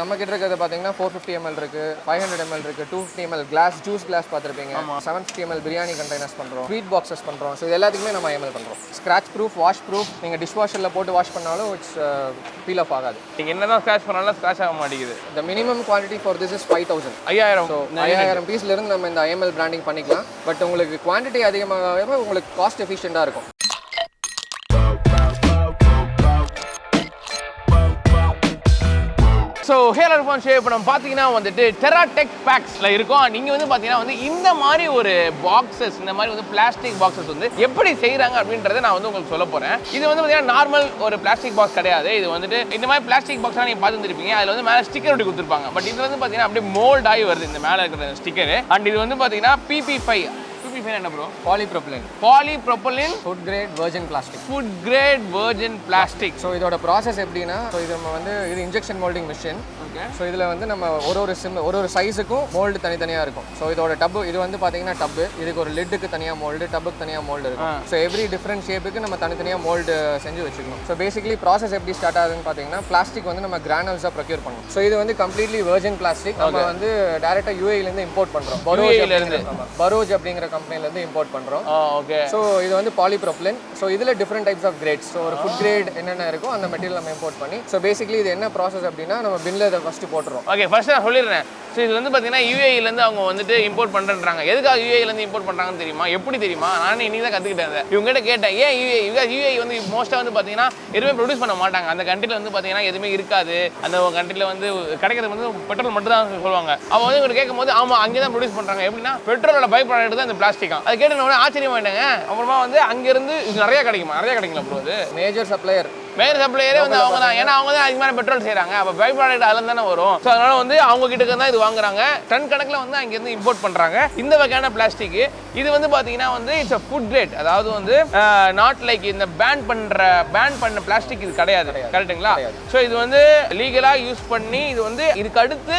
நம்ம கிட்ட இருக்கிறது பார்த்தீங்கன்னா ஃபோர் ஃபிஃப்டி எம்எல் இருக்கு ஃபைவ் ஹண்ட்ரட் எம்எல் இருக்கு two fifty ML glass juice glass பார்த்துருப்பீங்க. Seven fifty ML biryani containers பண்ணுறோம் ஸ்வீட் பாக்ஸஸ் பண்ணுறோம் ஸோ இது எல்லாத்துக்குமே நம்ம எம்எல் பண்ணுறோம் ஸ்க்ராச் ப்ரூஃப் வாஷ் ப்ரூஃப் நீங்கள் டிஷ் வாஷரில் போட்டு வாஷ் பண்ணாலும் இட்ஸ் ஃபீல் ஆஃப் ஆகாது. நீங்கள் என்ன தான் ஸ்க்ராச் பண்ணாலும் ஸ்க்ராச் ஆக மாட்டேங்குது. The minimum quantity for this is five thousand ஐயாயிரம். ஸோ ஐயாயிரம் பீஸ்லேருந்து நம்ம இந்த ஐஎம்எல் பிராண்டிங் பண்ணிக்கலாம். பட் உங்களுக்கு குவான்டிட்டி அதிகமாக உங்களுக்கு காஸ்ட் எஃபிஷியண்டாக இருக்கும். ஸோ ஹேர் ஃபோன் ஷேவ் இப்போ நம்ம பார்த்தீங்கன்னா வந்துட்டு டெரா டெக் பேக்ஸில் இருக்கும். நீங்கள் வந்து பார்த்தீங்கன்னா வந்து இந்த மாதிரி ஒரு பாக்ஸஸ் இந்த மாதிரி வந்து பிளாஸ்டிக் பாக்ஸஸ் வந்து எப்படி செய்கிறாங்க அப்படின்றத நான் வந்து உங்களுக்கு சொல்ல போகிறேன் இது வந்து பார்த்தீங்கன்னா நார்மல் ஒரு பிளாஸ்டிக் பாக்ஸ் கிடையாது. இது வந்துட்டு இந்த மாதிரி பிளாஸ்டிக் பாக்ஸ்லாம் நீங்கள் பார்த்துருப்பீங்க அதில் வந்து மேலே ஸ்டிக்கர் ஒட்டி கொடுத்துருப்பாங்க. பட் இது வந்து பார்த்தீங்கன்னா அப்படியே மோல்ட் ஆகி வருது. இந்த மேலே இருக்கிற ஸ்டிக்கர் அண்ட் இது வந்து பார்த்தீங்கன்னா பிபி ஃபைவ் பிபி ஃபைவ் என்ன bro polypropylene polypropylene food grade virgin plastic food grade virgin plastic so இதோட ப்ராசஸ் எப்படின்னா ஸோ இது நம்ம வந்து இது இன்ஜெக்ஷன் மோல்டிங் மிஷின் ஸோ இதில் வந்து நம்ம ஒரு ஒரு சிம் ஒரு ஒரு சைஸுக்கும் மோல்டு தனித்தனியாக இருக்கும். ஸோ இதோட டப்பு இது வந்து பார்த்தீங்கன்னா டப்பு இதுக்கு ஒரு லிட்டுக்கு தனியாக மோல்டு டப்புக்கு தனியாக மோல்டு இருக்கும். ஸோ எவ்ரி டிஃப்ரெண்ட் ஷேப்புக்கு நம்ம தனித்தனியாக மோல்டு செஞ்சு வச்சுக்கணும். ஸோ பேசிக்கலி ப்ராசஸ் எப்படி ஸ்டார்ட் ஆகுதுன்னு பார்த்தீங்கன்னா பிளாஸ்டிக் வந்து நம்ம கிரானல்ஸாக ப்ரொக்யூர் பண்ணணும். ஸோ இது வந்து கம்ப்ளீட்லி வெர்ஜின் பிளாஸ்டிக் நம்ம வந்து டேரெக்டாக யூஏலேருந்து இம்போர்ட் பண்ணுறோம் பரோஜ் இருந்து. பரோஜ் அப்படிங்கிற கம்பெனிலேருந்து இம்போர்ட் பண்ணுறோம் ஓகே ஸோ இது வந்து பாலிப்ரோப்ளின் ஸோ இதில் different types of grades so ஒரு ஃபுட் கிரேட் என்னென்ன இருக்கோ அந்த மெட்டீரியல் நம்ம இம்போர்ட் பண்ணி. ஸோ பேசிக்கலி இது என்ன ப்ராசஸ் அப்படின்னா நம்ம பின்ல இதை ஃபஸ்ட்டு போட்டுறோம் ஓகே ஃபர்ஸ்ட் நான் சொல்லிடுறேன். ஸோ இது வந்து பார்த்தீங்கன்னா யூஏஇலேருந்து அவங்க வந்துட்டு இம்போர்ட் பண்ணுறேன்றாங்க எதுக்காக யூஏஇலேருந்து இம்போர்ட் பண்ணுறாங்கன்னு தெரியுமா? எப்படி தெரியுமா? நானே இன்னைக்கு தான் கற்றுக்கிட்டேன் இவங்ககிட்ட கேட்டேன் ஏன் யூஏ யூஏ வந்து மோஸ்ட்டாக வந்து பார்த்தீங்கன்னா எதுவுமே ப்ரொடியூஸ் பண்ண மாட்டாங்க. அந்த கண்ட்ரியில் வந்து பார்த்தீங்கன்னா எதுவுமே இருக்காது. அந்த கண்ட்ரியில் வந்து கிடைக்கிறது வந்து பெட்ரோல் மட்டும் தான் சொல்லுவாங்க. அவன் வந்து இவங்க கேட்கும்போது ஆமாம் அங்கே தான் ப்ரொடியூஸ் பண்ணுறாங்க எப்படின்னா பெட்ரோலோட பை ப்ராடக்ட் தான் இந்த பிளாஸ்டிக்கா அது கேட்டு ஆச்சரியமாயிட்டாங்க. அப்புறமா வந்து அங்கேருந்து இது நிறைய கிடைக்குமா? நிறைய கிடைக்குங்களா ப்ரோ அது மேஜர் சப்ளையர் மேயர் சப்ளையரே வந்து அவங்க தான் ஏன்னா அவங்க தான் அதிகமான பெட்ரோல் செய்றாங்க. அப்போ பை ப்ராடக்ட் அதில் தானே வரும். ஸோ அதனால வந்து அவங்க கிட்ட தான் இது வாங்குறாங்க. டன் கணக்கில் வந்து அங்கேருந்து இம்போர்ட் பண்ணுறாங்க இந்த வகையான பிளாஸ்டிக் இது வந்து பார்த்தீங்கன்னா வந்து இட்ஸ் அ ஃபுட் கிரேட் அதாவது வந்து நாட் லைக் இந்த பேன் பண்ணுற பேன் பண்ண பிளாஸ்டிக் இது கிடையாது. கரெக்ட்டுங்களா ஸோ இது வந்து லீகலாக யூஸ் பண்ணி இது வந்து இதுக்கு அடுத்து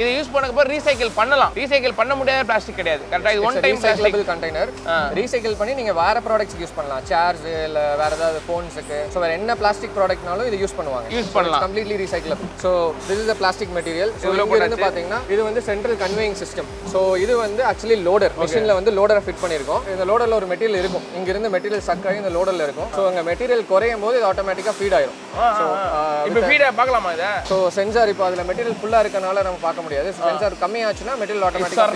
இதை யூஸ் பண்ணக்கப்புறம் ரீசைக்கிள் பண்ணலாம். ரீசைக்கிள் பண்ண முடியாத பிளாஸ்டிக் கிடையாது. கரெக்டாக இது one time recyclable container recycle பண்ணி நீங்க வேற ப்ராடக்ட்ஸ் யூஸ் பண்ணலாம். சேர்ஸ் இல்ல வேற ஏதாவது ஃபோன்ஸுக்கு ஸோ வேற என்ன பிளாஸ்டிக் ப்ராடக்ட்னாலும் இது யூஸ் பண்ணுவாங்க. யூஸ் பண்ணலாம். Completely recyclable so this is plastic material so இருந்து பாத்தீங்கன்னா இது வந்து சென்ட்ரல் கன்வேயிங் சிஸ்டம் ஸோ இது வந்து ஆக்சுவலி லோடர் மிஷினில் வந்து லோடரை ஃபிட் பண்ணியிருக்கோம் இந்த லோடரில் ஒரு மெட்டீரியல் இருக்கும். இங்க இருந்து மெட்டீரியல் சக் ஆகி இந்த லோடரில் இருக்கும். ஸோ அங்கே மெட்டீரியல் குறையும் போது இது ஆட்டோமேட்டிக்காக ஃபீட் ஆயிரும். ஸோ இப்போ ஃபீடை பார்க்கலாமா இதை? ஸோ சென்சார் இப்போ அதில் மெட்டீரியல் ஃபுல்லாக இருக்கனால நம்ம பார்க்க முடியாது. சென்சார் கம்மியாச்சுன்னா மெட்டீரியல் ஆட்டோமேட்டிக்காக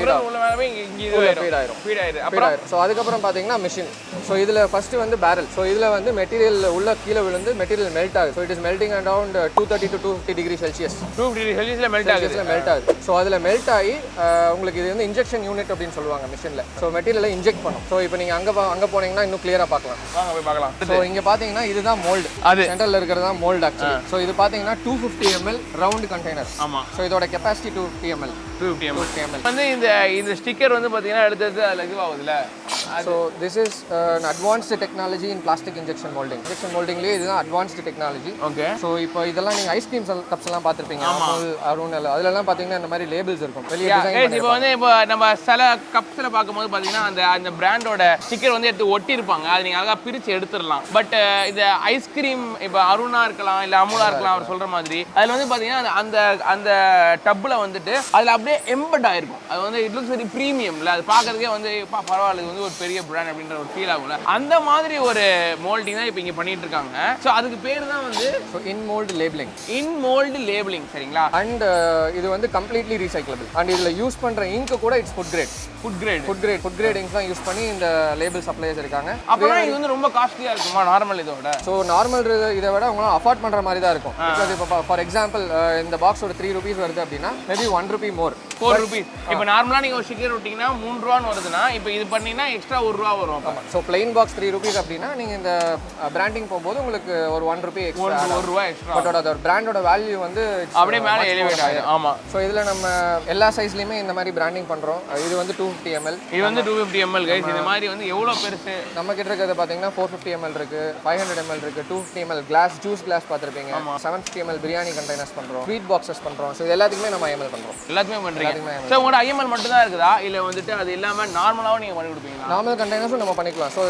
ஸோ அதுக்கப்புறம் பார்த்தீங்கன்னா மிஷின் ஸோ இதில் ஃபர்ஸ்ட் வந்து பேரல் ஸோ இதில் வந்து மெட்டீரியல் உள்ள கீழே விழுந்து மெட்டீரியல் மெல்ட் ஆகுது. So it is melting around two thirty to two fifty degree Celsius two fifty செல்சியஸில் மெல்ட் ஆகுது. மெல்ட் ஆகுது. ஸோ அதில் மெல்ட் ஆகி அஹ், உங்களுக்கு இது வந்து இன்ஜெக்ஷன் யூனிட் அப்படின்னு சொல்லுவாங்க மிஷினில் ஸோ மெட்டீரியலை இன்ஜெக்ட் பண்ணும். ஸோ இப்போ நீங்கள் அங்கே அங்கே போனீங்கன்னா இன்னும் கிளியராக பார்க்கலாம். வாங்க போய் பார்க்கலாம். ஸோ இங்கே பார்த்தீங்கன்னா இதுதான் மோல்டு அது. சென்டரில் இருக்கிறது தான் மோல்டு ஆக்சுவலி ஸோ இது பார்த்தீங்கன்னா two fifty ML round container ஆமாம் ஸோ இதோட capacity two fifty ML two ML வந்து இந்த இந்த ஸ்டிக்கர் வந்து பார்த்தீங்கன்னா எடுத்தது அதில் இதுவாகுதுல்ல so this is an advanced technology in plastic injection moulding injection மோல்டிங்லேயே இதுதான் அட்வான்ஸ்டு டெக்னாலஜி ஓகே ஸோ இப்போ இதெல்லாம் நீங்கள் ஐஸ்கிரீம் கப்ஸ் எல்லாம் பார்த்துருப்பீங்க. அமுல் அருண் எல்லாம். அதுலலாம் பார்த்தீங்கன்னா இந்த மாதிரி லேபிள்ஸ் இருக்கும். வெளியே இப்போ வந்து இப்போ நம்ம சில கப்ஸில் பார்க்கும்போது பார்த்தீங்கன்னா அந்த அந்த பிராண்டோட ஸ்டிக்கர் வந்து எடுத்து ஒட்டி இருப்பாங்க அது நீங்கள் அழகாக பிரித்து எடுத்துடலாம். பட் இந்த ஐஸ்கிரீம் இப்போ அருணா இருக்கலாம் இல்லை அமுலா இருக்கலாம் அவர் சொல்கிற மாதிரி. அதில் வந்து பார்த்தீங்கன்னா அந்த அந்த டப்பில் வந்துட்டு அதில் அப்படியே எம்பட் ஆயிருக்கும் அது வந்து இட் லுக்ஸ் வெரி ப்ரீமியம்ல அது பார்க்கறதுக்கே வந்து பா பரவாயில்ல இது வந்து ஒரு பெரிய பிராண்ட் அப்படின்ற ஒரு ஃபீல் ஆகும்ல. அந்த மாதிரி ஒரு மோல்டிங் தான் இப்போ இங்கே பண்ணிட்டு இருக்காங்க. ஸோ அதுக்கு பேர் தான் வந்து in mould labelling in mould labelling சரிங்களா அண்ட் இது வந்து கம்ப்ளீட்லி ரீசைக்கிளபிள் அண்ட் இதில் யூஸ் பண்ணுற இங்க் கூட it's food grade food grade food grade food grade ink தான் யூஸ் பண்ணி இந்த லேபிள் சப்ளையர்ஸ் இருக்காங்க. அப்புறம் இது வந்து ரொம்ப காஸ்ட்லியாக இருக்குமா நார்மல் இதோட ஸோ நார்மல் இதை விட உங்களால் அஃபோர்ட் பண்ணுற மாதிரி தான் இருக்கும். இப்போ ஃபார் எக்ஸாம்பிள் இந்த பாக்ஸ் ஒரு த்ரீ ருபீஸ் வருது அப்படின்னா maybe one rupee more four rupees இப்போ நார்மலாக நீங்கள் ஒரு ஸ்டிக்கர் விட்டிங்கன்னா மூணு ரூபான்னு வருதுன்னா இப்போ இது பண்ணீங்கன்னா எக்ஸ்ட்ரா ஒரு ரூபா வரும் அப்போ. So plain box three rupees அப்படின்னா நீங்கள் இந்த பிராண்டிங் போகும்போது உங்களுக்கு ஒரு ஒன் ருபி ஒரு எக்ஸ்ட்ரா ஒரு ரூபா எக்ஸ்ட்ரா பட் அதோட பிராண்டோட வேல்யூ வந்து அப்படியே மேலே எலிவேட் ஆகும் ஆமாம் ஸோ இதில் நம்ம எல்லா சைஸ்லையுமே இந்த மாதிரி பிராண்டிங் பண்ணுறோம் இது வந்து டூ ஃபிஃப்டி எம்எல் இது வந்து டூ ஃபிஃப்டி எம்எல் கைஸ் இந்த மாதிரி வந்து எவ்வளோ பெருசு? நம்ம கிட்ட இருக்கிறது பார்த்தீங்கன்னா ஃபோர் ஃபிஃப்டி எம்எல் இருக்கு ஃபைவ் ஹண்ட்ரட் எம்எல் இருக்கு two fifty ML glass juice glass பார்த்துருப்பீங்க. Seven fifty ML biryani containers பண்ணுறோம் ஸ்வீட் பாக்ஸஸ் பண்ணுறோம் ஸோ இது எல்லாத்துக்குமே நம்ம எம்எல் பண்ணுறோம் எல்லாத்தையுமே பண்ணுறீங்க ஸோ உங்களோட ஐஎம்எல் மட்டும் தான் இருக்குதா? இல்லை வந்துட்டு அது இல்லாமல் நார்மலாகவும் நீங்கள் பண்ணி கொடுப்பீங்களா? நார்மல் கண்டெய்னர்ஸும் நம்ம பண்ணிக்கலாம். So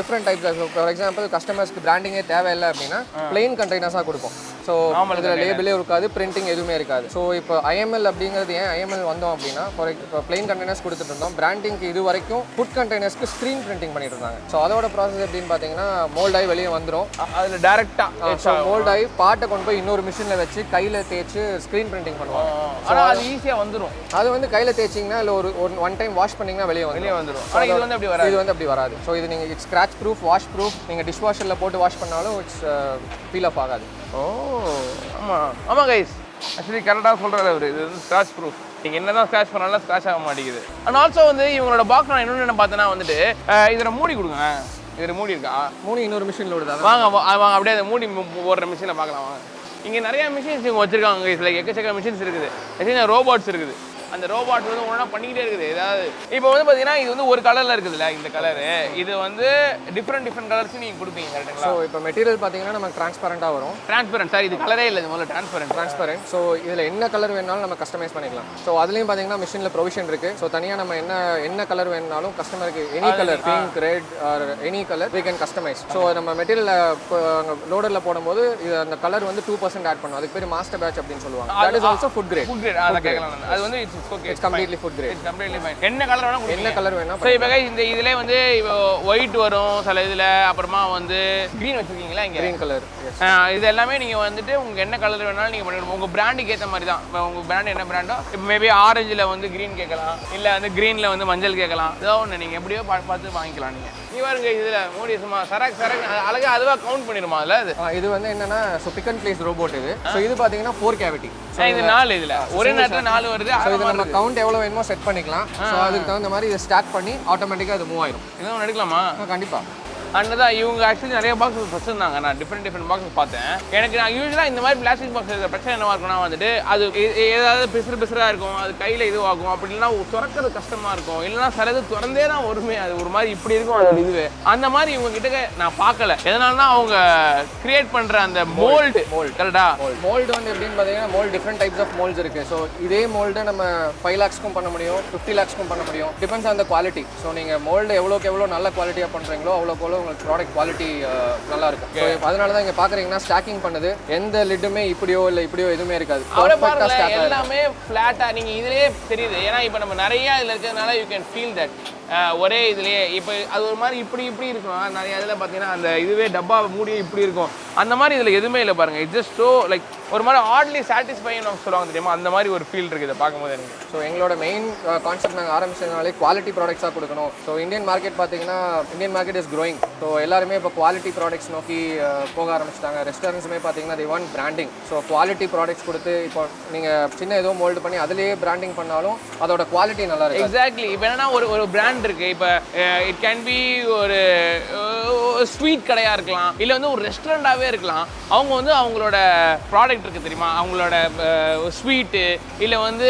different types for example கஸ்டமர்ஸ்க்கு பிராண்டிங்கே தேவையில்லை அப்படின்னா பிளெயின் கண்டெய்னர்ஸாக கொடுப்போம். ஸோ இதில் லேபிளே இருக்காது பிரிண்டிங் எதுவுமே இருக்காது. ஸோ இப்போ ஐஎம்எல் அப்படிங்கிறது ஏன் ஐஎம்எல் வந்தோம் அப்படின்னா ஃபார் இப்போ பிளெயின் கண்டெய்னர்ஸ் கொடுத்துட்டு இருந்தோம். பிராண்டிங்க்கு இது வரைக்கும் ஃபுட் கண்டெய்னர்ஸ்க்கு ஸ்க்ரீன் பிரிண்டிங் பண்ணிட்டு இருந்தாங்க. ஸோ அதோட ப்ராசஸ் எப்படின்னு பார்த்தீங்கன்னா மோல்ட் ஆகி வெளியே வந்துடும் அதில் டேரெக்டாக ஸோ மோல்ட் ஆகி பாட்டை கொண்டு போய் இன்னொரு மிஷினில் வச்சு கையில் தேய்ச்சி ஸ்க்ரீன் பிரிண்டிங் பண்ணுவாங்க. ஆனால் அது ஈஸியாக வந்துடும் அது வந்து கையில் தேய்ச்சிங்கன்னா இல்லை ஒரு ஒன் டைம் வாஷ் பண்ணிங்கன்னா வெளியே வந்து வெளியே வந்துடும் ஆனால் இது வந்து அப்படி வராது. இது வந்து அப்படி வராது. ஸோ இது நீங்கள் it's scratch proof wash proof நீங்கள் டிஷ் வாஷரில் போட்டு வாஷ் பண்ணாலும் இட்ஸ் ஃபீல் ஆஃப் ஆகாது. ஓ ஆமாம் ஆமாம் கைஸ் ஆக்சுவலி கரெக்டாக சொல்கிறாரு அவர். இது வந்து ஸ்க்ராச் ப்ரூஃப் நீங்கள் என்ன தான் ஸ்க்ராச் பண்ணாலும் ஸ்க்ராச் ஆக மாட்டேங்குது. அண்ட் ஆல்சோ வந்து இவங்களோட பாக்ஸ் நான் இன்னொன்று என்ன பார்த்தேன்னா வந்துட்டு இதில் மூடி கொடுங்க. இதில் மூடி இருக்கா? மூணு இன்னொரு மிஷினில் விடுதா வாங்க வாங்க அப்படியே அந்த மூடி போடுற மிஷினை பார்க்கலாம் வாங்க. இங்கே நிறைய மிஷின்ஸ் இவங்க வச்சிருக்காங்க இதில் எக்கச்சக்க மிஷின்ஸ் இருக்குது. ஆக்சுவலி ரோபோட்ஸ் இருக்குது. அந்த ரோபாட் வந்து ஒன்றா பண்ணிக்கிட்டே இருக்குது. ஏதாவது இப்போ வந்து பார்த்தீங்கன்னா இது வந்து ஒரு கலரில் இருக்குதுல்ல இந்த கலரு இது வந்து டிஃப்ரெண்ட் டிஃப்ரெண்ட் கலர்ஸ் நீங்கள் கொடுப்பீங்க கரெக்டுங்களா ஸோ இப்போ மெட்டீரியல் பார்த்தீங்கன்னா நமக்கு டிரான்ஸ்பரண்டாக வரும். டிரான்ஸ்பரண்ட் சார் இது கலரே இல்லை இது முதல்ல டிரான்ஸ்பரண்ட் டிரான்ஸ்பரண்ட் ஸோ இதில் என்ன கலர் வேணாலும் நம்ம கஸ்டமைஸ் பண்ணிக்கலாம். ஸோ அதுலேயும் பார்த்தீங்கன்னா மிஷினில் ப்ரொவிஷன் இருக்குது ஸோ தனியாக நம்ம என்ன என்ன கலர் வேணாலும் கஸ்டமருக்கு any colour pink red or any colour we can customise so நம்ம மெட்டீரியல் லோடரில் போடும்போது இது அந்த கலர் வந்து டூ பர்சன்ட் ஆட் பண்ணும். அதுக்கு பேர் மாஸ்டர் பேட்ச் அப்படின்னு சொல்லுவாங்க. That is also food grade food grade அதை கேட்கலாம் நான். அது வந்து it's okay it's completely food grade it's completely fine என்ன கலர் வேணா என்ன கலர் வேணா ஸோ இப்போ இந்த இதிலே வந்து ஒயிட் வரும் சில இதில் அப்புறமா வந்து க்ரீன் வச்சுருக்கீங்களா இங்கே? கிரீன் கலர் இது எல்லாமே நீங்கள் வந்துட்டு உங்களுக்கு என்ன கலர் வேணாலும் நீங்கள் பண்ணிவிடுவோம் உங்கள் பிராண்டுக்கு ஏற்ற மாதிரி தான் இப்போ உங்கள் பிராண்ட் என்ன பிராண்டோ இப்போ மேபி ஆரஞ்சில் வந்து க்ரீன் கேட்கலாம். இல்லை வந்து க்ரீனில் வந்து மஞ்சள் கேட்கலாம். ஏதோ ஒன்று நீங்கள் எப்படியோ பார்த்து வாங்கிக்கலாம் நீங்கள் பாருங்க இதில் மூடி சும்மா சரக்கு சரக்கு அழகாக அதுவாக கவுண்ட் பண்ணிடுமா அதில்? அது இது வந்து என்னன்னா so pick and place robot இது. ஸோ இது பார்த்தீங்கன்னா ஃபோர் கேவிட்டி ஆ, இது நாலு இதில். ஒரே நேரத்தில் நாலு வருது ஸோ இது நம்ம கவுண்ட் எவ்வளோ வேணுமோ செட் பண்ணிக்கலாம். ஸோ அதுக்கு தகுந்த மாதிரி இதை ஸ்டார்ட் பண்ணி ஆட்டோமேட்டிக்காக அது மூவ் ஆயிடும் இதுவும் எடுக்கலாமா? கண்டிப்பாக அண்ட் தான் இவங்க ஆக்சுவலி நிறைய பாக்ஸ் வச்சிருந்தாங்க. நான் டிஃப்ரெண்ட் டிஃப்ரெண்ட் பாக்ஸ் பார்த்தேன். எனக்கு நான் யூஸ்வலாக இந்த மாதிரி பிளாஸ்டிக் பாக்ஸ் இருக்கிற பிரச்சனை என்னவா இருக்கும்னா வந்துட்டு அது ஏதாவது பிசுறு பிசுறாக இருக்கும். அது கையில் இதுவாகும். அப்படி இல்லைன்னா திறக்கிறது கஷ்டமாக இருக்கும். இல்லைன்னா சிலது திறந்தே தான் வருமே. அது ஒரு மாதிரி இப்படி இருக்கும் அதோட இதுவே. அந்த மாதிரி இவங்க கிட்ட நான் பார்க்கல. எதனாலனா அவங்க கிரியேட் பண்ணுற அந்த மோல்டு மோல்டு கரெக்டா மோல்டு வந்து எப்படின்னு பார்த்தீங்கன்னா mould different types of moles இருக்கு. ஸோ இதே மோல்டு நம்ம ஃபைவ் லேக்ஸ்க்கும் பண்ண முடியும் ஃபிஃப்டி லேக்ஸ்க்கும் பண்ண முடியும். Depends on the quality so நீங்கள் மோல்டு எவ்வளோக்கு எவ்வளோ நல்ல குவாலிட்டியாக பண்ணுறீங்களோ அவ்வளோக்கு எவ்வளோ உங்களுக்கு ப்ராடக்ட் குவாலிட்டி நல்லா இருக்கும் அதனால தான் இங்கே பார்க்குறீங்கன்னா ஸ்டாக்கிங் பண்ணுது. எந்த லிட்டுமே இப்படியோ இல்லை இப்படியோ எதுவுமே இருக்காது. எல்லாமே ஃப்ளாட்டாக நீங்கள் இதுலயே தெரியுது. ஏன்னா இப்போ நம்ம நிறைய இதில் இருக்கிறதுனால யூ கேன் ஃபீல் தட் ஒரே இதுலயே இப்போ அது ஒரு மாதிரி இப்படி இப்படி இருக்கும் நிறைய இதில் பார்த்தீங்கன்னா அந்த இதுவே டப்பா மூடியே இப்படி இருக்கும். அந்த மாதிரி இதில் எதுவுமே இல்லை பாருங்க. இட்ஸ் ஜஸ்ட் ஸோ லைக் ஒரு மாதிரி ஆட்லி சாட்டிஸ்ஃபைன்னு சொல்லுவாங்க தெரியுமா? அந்த மாதிரி ஒரு ஃபீல் இருக்குது இதை பார்க்கும்போது எனக்கு. ஸோ எங்களோட மெயின் கான்செப்ட் நாங்கள் ஆரம்பிச்சதுனாலே குவாலிட்டி ப்ராடக்ட்ஸாக கொடுக்கணும். ஸோ இந்தியன் மார்க்கெட் பார்த்தீங்கன்னா Indian market is growing. So எல்லாருமே இப்போ குவாலிட்டி ப்ராடக்ட்ஸ் நோக்கி அஹ், போக ஆரம்பிச்சிட்டாங்க. ரெஸ்டாரண்ட்ஸுமே பார்த்தீங்கன்னா the one branding so quality products கொடுத்து இப்போ நீங்கள் சின்ன ஏதோ மோல்டு பண்ணி அதிலேயே பிராண்டிங் பண்ணாலும் அதோட குவாலிட்டி நல்லா இருக்கு எக்ஸாக்ட்லி இப்போ என்னன்னா ஒரு ஒரு பிராண்ட் இருக்கு. இப்போ இட் கேன் பி ஒரு ஸ்வீட் கடையா இருக்கலாம் இல்லை வந்து ஒரு ரெஸ்டாரண்டாகவே இருக்கலாம். அவங்க வந்து அவங்களோட ப்ராடக்ட் இருக்கு தெரியுமா? அவங்களோட ஸ்வீட்டு இல்லை வந்து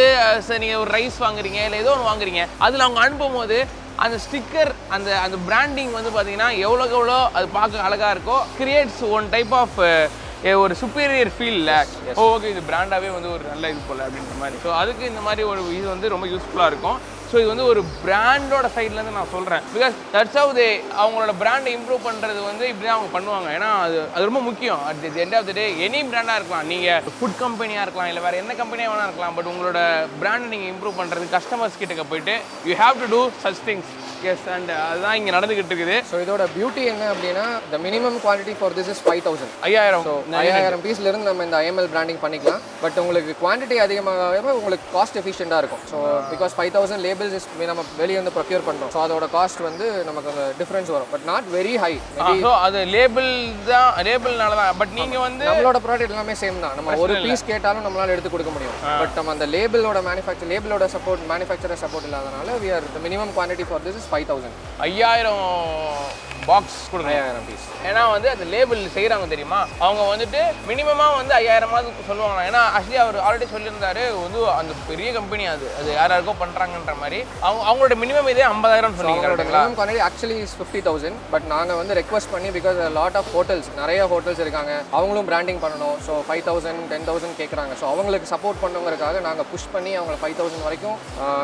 சரி நீங்கள் ஒரு ரைஸ் வாங்குறீங்க இல்லை ஏதோ ஒன்று வாங்குறீங்க. அதில் அவங்க அனுப்பும் போது அந்த ஸ்டிக்கர் அந்த அந்த பிராண்டிங் வந்து பார்த்தீங்கன்னா எவ்வளோக்கு எவ்வளோ அது பார்க்க அழகாக இருக்கோ கிரியேட்ஸ் ஒன் டைப் ஆஃப் ஒரு சுப்பீரியர் ஃபீல்ல ஓகே இது பிராண்டாகவே வந்து ஒரு நல்ல இது போல அப்படின்ற மாதிரி. ஸோ அதுக்கு இந்த மாதிரி ஒரு இது வந்து ரொம்ப யூஸ்ஃபுல்லாக இருக்கும். ஸோ இது வந்து ஒரு பிராண்டோட சைட்லேருந்து நான் சொல்கிறேன் பிகாஸ் தட்ஸ் ஹவ் தே அவங்களோட பிராண்டை இம்ப்ரூவ் பண்ணுறது வந்து இப்படி தான் அவங்க பண்ணுவாங்க. ஏன்னா அது அது ரொம்ப முக்கியம். At the end of the day any பிராண்டாக இருக்கலாம். நீங்கள் ஃபுட் கம்பெனியாக இருக்கலாம் இல்லை வேறு என்ன கம்பெனியாக வேணா இருக்கலாம். பட் உங்களோட பிராண்டை நீங்கள் இம்ப்ரூவ் பண்ணுறது கஸ்டமர்ஸ் கிட்டக்க போயிட்டு you have to do such things as and அதுதான் இங்கே நடந்துக்கிட்டு இருக்குது. ஸோ இதோட பியூட்டி என்ன அப்படின்னா the minimum quality for this is five thousand ஐயாயிரம். ஸோ ஐயாயிரம் பீஸ்ல இருந்து நம்ம இந்த ஐஎம்எல் பிராண்டிங் பண்ணிக்கலாம். பட் உங்களுக்கு குவான்டிட்டி அதிகமாக உங்களுக்கு காஸ்ட் எஃபிஷியண்டாக இருக்கும். So because five thousand labels is நம்ம வெளியே வந்து ப்ரொக்யூர் பண்ணுறோம் ஸோ அதோட காஸ்ட் வந்து நமக்கு அந்த டிஃப்ரென்ஸ் வரும். But not very high so அது லேபிள் தான் லேபிள்னால தான் பட் நீங்கள் வந்து நம்மளோட ப்ராடக்ட் எல்லாமே சேம் தான். நம்ம ஒரு பீஸ் கேட்டாலும் நம்மளால எடுத்து கொடுக்க முடியும். பட் நம்ம அந்த லேபிளோட மேனுஃபேக்சர் லேபிளோட சப்போர்ட் மேனுஃபேக்சரர் சப்போர்ட் இல்லாதனால we are minimum quantity for this is five thousand ஐயாயிரம் பாக்ஸ் கொடுங்க. ஐயாயிரம் பீஸ் ஏன்னா வந்து அந்த லேபிள் செய்கிறாங்க தெரியுமா? அவங்க வந்துட்டு மினிமமாக வந்து ஐயாயிரமாவது சொல்லுவாங்க ஏன்னா ஆக்சுவலி அவர் ஆல்ரெடி சொல்லியிருந்தாரு வந்து அந்த பெரிய கம்பெனி அது. அது யார் யாருக்கோ பண்ணுறாங்கன்ற மாதிரி. அவங்க அவங்களோட மினிமம் இதே ஐம்பதாயிரம் சொன்னீங்க actually is fifty thousand but நாங்கள் வந்து ரெக்வஸ்ட் பண்ணி பிகாஸ் லாட் ஆஃப் ஹோட்டல்ஸ் நிறைய ஹோட்டல்ஸ் இருக்காங்க. அவங்களும் பிராண்டிங் பண்ணணும். So five thousand ten thousand கேட்குறாங்க ஸோ அவங்களுக்கு சப்போர்ட் பண்ணுங்கிறதுக்காக நாங்கள் புஷ் பண்ணி அவங்க ஃபைவ் தௌசண்ட் வரைக்கும்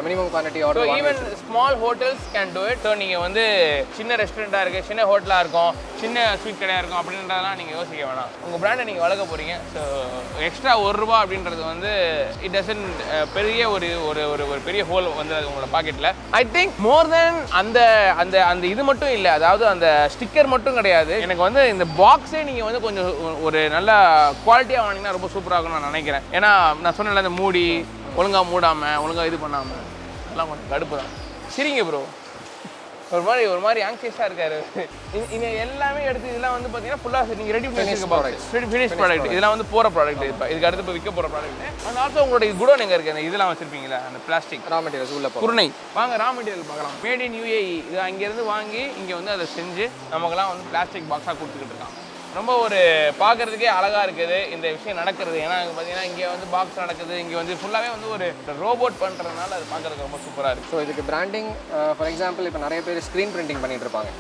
minimum quantity order even small hotels can do it so நீங்கள் வந்து சின்ன ரெஸ்டாரண்ட்டாக இருக்குது சின்ன ஹோட்டலாக இருக்கும் சின்ன ஸ்வீட் கடையாக இருக்கும் அப்படின்றதெல்லாம் நீங்கள் யோசிக்க வேணாம். உங்கள் ப்ராண்டை நீங்கள் வளர்க்க போகிறீங்க ஸோ எக்ஸ்ட்ரா ஒரு ரூபா அப்படின்றது வந்து இட் டசன் பெரிய ஒரு ஒரு ஒரு ஒரு பெரிய ஹோல் வந்து அது உங்களோட பாக்கெட்டில் ஐ திங்க் மோர் தென் அந்த அந்த அந்த இது மட்டும் இல்லை. அதாவது அந்த ஸ்டிக்கர் மட்டும் கிடையாது. எனக்கு வந்து இந்த பாக்ஸே நீங்கள் வந்து கொஞ்சம் ஒரு நல்ல குவாலிட்டியாக வாங்கினீங்கன்னா ரொம்ப சூப்பராக இருக்கும்னு நான் நினைக்கிறேன். ஏன்னா நான் சொன்னேன்ல இந்த மூடி ஒழுங்காக மூடாமல் ஒழுங்காக இது பண்ணாமல் எல்லாம் கொஞ்சம் கடுப்பு தான் சரிங்க ப்ரோ ஒரு மாதிரி ஒரு மாதிரி ஆங்ஷியஸாக இருக்காரு. இது எல்லாமே எடுத்து இதெல்லாம் வந்து பார்த்தீங்கன்னா ஃபுல்லாக நீங்கள் ரெடி பண்ணி. ப்ராடக்ட் ஃபினிஷ் ப்ராடக்ட் இதெல்லாம் வந்து போகிற ப்ராடக்ட் இப்போ. இதுக்கு அடுத்து இப்போ விற்க போகிற ப்ராடக்ட் அண்ட் ஆல்சோ உங்களோட குடோன் எங்கே இருக்குது அந்த இதெல்லாம் வச்சிருப்பீங்களா? அந்த பிளாஸ்டிக் ரா மெட்டீரியல்ஸ் உள்ள குருணை. வாங்க ரா மெட்டீரியல் பார்க்கலாம். மேட் இன் யூஏஇ இது அங்கேருந்து வாங்கி இங்கே வந்து அதை செஞ்சு நமக்கெல்லாம் வந்து பிளாஸ்டிக் பாக்ஸாக கொடுத்துக்கிட்டு இருக்காங்க. ரொம்ப ஒரு பார்க்கறதுக்கே அழகாக இருக்குது இந்த விஷயம் நடக்கிறது. ஏன்னா இங்க பார்த்தீங்கன்னா இங்கே வந்து பாக்ஸ் நடக்குது. இங்கே வந்து ஃபுல்லாகவே வந்து ஒரு ரோபோட் பண்ணுறதுனால அது பார்க்கறதுக்கு ரொம்ப சூப்பராக இருக்குது ஸோ இதுக்கு பிராண்டிங் ஃபார் எக்ஸாம்பிள் இப்போ நிறைய பேர் ஸ்க்ரீன் பிரிண்டிங் பண்ணிட்டு இருப்பாங்க.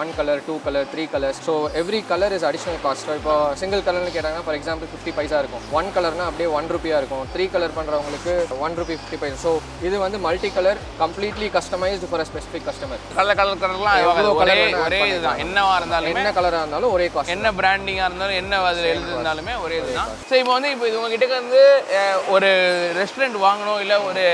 One colour two colour three colours so every colour is additional cost இப்போ சிங்கிள் கலர்னு கேட்டாங்கன்னா ஃபார் எக்ஸாம்பிள் ஃபிஃப்டி பைசா இருக்கும். ஒன் கலர்னா அப்படியே ஒன் ருபியாக இருக்கும். த்ரீ கலர் பண்ணுறவங்களுக்கு one rupee fifty paisa so இது வந்து multi colour completely customised for specific customer colour colour கலர்லாம் ஒரே இதுதான். என்னவா இருந்தாலுமே என்ன கலராக இருந்தாலும் ஒரே காஸ்ட் என்ன பிராண்டிங்காக இருந்தாலும் என்ன அதில் எழுதிருந்தாலுமே ஒரே இதுதான் ஸோ இப்போ வந்து இப்போ இது உங்ககிட்ட வந்து ஒரு ரெஸ்டாரண்ட் வாங்கணும் இல்லை ஒரு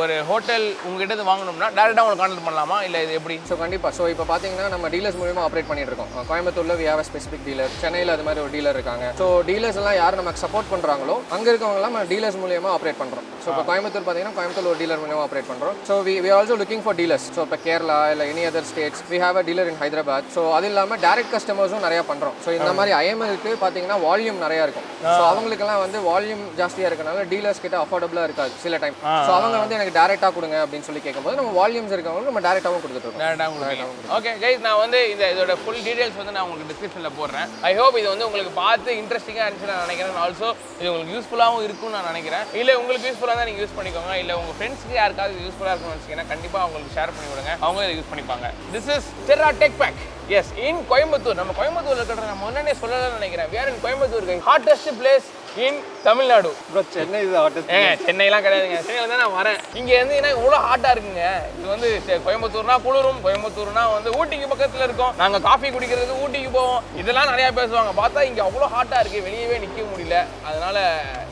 ஒரு ஹோட்டல் உங்ககிட்ட இருந்து வாங்கணும்னா டேரெக்டாக உங்களுக்கு கான்டாக்ட் பண்ணலாமா? இல்லை இது எப்படி? ஸோ கண்டிப்பாக ஸோ இப்போ பார்த்தீங்கன்னா நம்ம டீலர்ஸ் மூலியமாக ஆப்ரேட் பண்ணிட்டு இருக்கோம் கோயம்புத்தூர்ல வி ஹேவ் ஸ்பெசிஃபிக் டீலர் சென்னையில் அது மாதிரி ஒரு டீலர் இருக்காங்க. ஸோ டீலர்ஸ் எல்லாம் யார் நமக்கு சப்போர்ட் பண்ணுறாங்களோ அங்கே இருக்கவங்கலாம் நம்ம டீலர்ஸ் மூலியமாக ஆப்ரேட் பண்ணுறோம் ஸோ இப்போ கோயம்புத்தூர் பார்த்தீங்கன்னா கோயம்புத்தூர் ஒரு டீலர் மூலியமாக ஆப்ரேட் பண்ணுறோம் so we we also looking for dealers so இப்போ கேரளா இல்லை any other states we have a dealer in Hyderabad so அது இல்லாமல் டேரக்ட் கஸ்டமர்ஸும் நிறைய பண்ணுறோம் ஸோ இந்த மாதிரி ஐஎம்எல்க்கு பார்த்தீங்கன்னா வால்யூம் நிறைய இருக்கும். ஸோ அவங்களுக்கெல்லாம் வந்து வால்யூம் ஜாஸ்தியாக இருக்கனால டீலர்ஸ் கிட்ட அஃபோர்டபுளாக இருக்காது சில டைம் ஸோ அவங்க வந்து எனக்கு டேரெக்டாக கொடுங்க அப்படின்னு சொல்லி கேட்கும்போது நம்ம வால்யூம்ஸ் இருக்கவங்களுக்கு நம்ம டேரெக்டாகவும் கொடுத்துட்ருக்கோம் டேரெக்டாக உங்களுக்கு ஓகே கைஸ் நான் வந்து இந்த இதோட ஃபுல் டீடைல்ஸ் வந்து நான் உங்களுக்கு டிஸ்கிரிப்ஷனில் போடுறேன். ஐ ஹோப் இது வந்து உங்களுக்கு பார்த்து இன்ட்ரெஸ்டிங்காக இருந்துச்சு நான் நினைக்கிறேன். ஆல்சோ இது உங்களுக்கு யூஸ்ஃபுல்லாகவும் இருக்கும்னு நான் நினைக்கிறேன். இல்லை உங்களுக்கு யூஸ்ஃபுல்லாக தான் நீங்கள் யூஸ் பண்ணிக்கோங்க. இல்லை உங்கள் ஃப்ரெண்ட்ஸ்க்கு யாருக்காவது யூஸ்ஃபுல்லாக இருக்கும்னு வச்சிங்கன்னா கண்டிப்பாக அவங்களுக்கு ஷேர் பண்ணி விடுங்க அவங்க இதை யூஸ் பண்ணிப்பாங்க. This is Tera Tech packs in Coimbatore நம்ம கோயம்புத்தூர்ல இருக்கிற நம்ம முன்னாடியே சொல்லலாம்னு நினைக்கிறேன். வேற in Coimbatore hottest place in Tamil Nadu bro Chennai இது ஆர்டிஸ்ட் ஏங்க சென்னைலாம் கிடையாதுங்க. சென்னையில் தான் நான் வரேன். இங்கே வந்து என்ன இவ்வளோ ஹாட்டாக இருக்குங்க. இது வந்து கோயம்புத்தூர்னா குளிரும் கோயம்புத்தூர்னா வந்து ஊட்டிக்கு பக்கத்தில் இருக்கும். நாங்கள் காஃபி குடிக்கிறதுக்கு ஊட்டிக்கு போவோம். இதெல்லாம் நிறையா பேசுவாங்க. பார்த்தா இங்கே அவ்வளோ ஹாட்டாக இருக்குது வெளியவே நிற்க முடியல. அதனால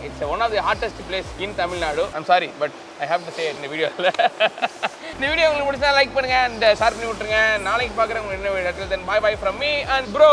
it's one of the hottest place in Tamil Nadu I'm sorry but I have to say இந்த வீடியோவில் இந்த வீடியோ உங்களுக்கு பிடிச்சா லைக் பண்ணுங்க அண்ட் ஷேர் பண்ணி விட்டுருங்க. நாளைக்கு பார்க்குறேன் உங்களுக்கு என்ன video then bye bye from me and bro